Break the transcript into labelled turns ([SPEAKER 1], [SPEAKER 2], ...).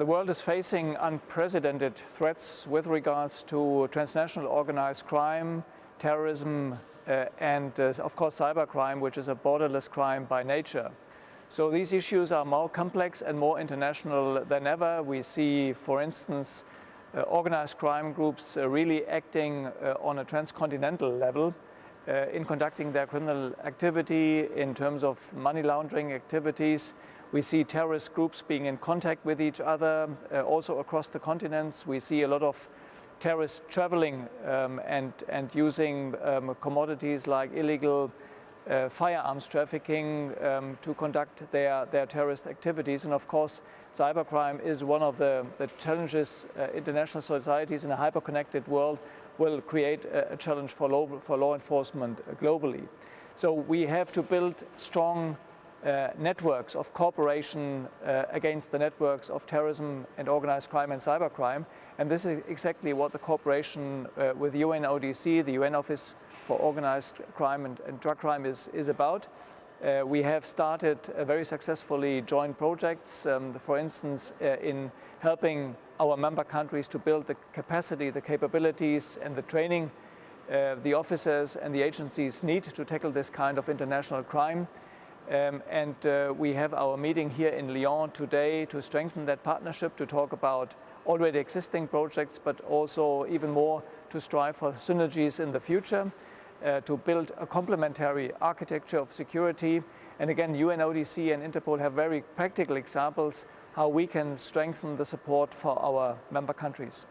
[SPEAKER 1] The world is facing unprecedented threats with regards to transnational organized crime, terrorism, uh, and uh, of course cybercrime, which is a borderless crime by nature. So these issues are more complex and more international than ever. We see, for instance, uh, organized crime groups uh, really acting uh, on a transcontinental level uh, in conducting their criminal activity in terms of money laundering activities. We see terrorist groups being in contact with each other, uh, also across the continents. We see a lot of terrorists traveling um, and, and using um, commodities like illegal uh, firearms trafficking um, to conduct their, their terrorist activities. And of course, cybercrime is one of the, the challenges uh, international societies in a hyper-connected world will create a, a challenge for for law enforcement globally. So we have to build strong uh, networks of cooperation uh, against the networks of terrorism and organized crime and cybercrime. And this is exactly what the cooperation uh, with UNODC, the UN Office for Organized Crime and, and Drug Crime is, is about. Uh, we have started uh, very successfully joint projects, um, for instance, uh, in helping our member countries to build the capacity, the capabilities and the training the officers and the agencies need to tackle this kind of international crime. Um, and uh, we have our meeting here in Lyon today to strengthen that partnership, to talk about already existing projects, but also even more to strive for synergies in the future, uh, to build a complementary architecture of security. And again, UNODC and Interpol have very practical examples how we can strengthen the support for our member countries.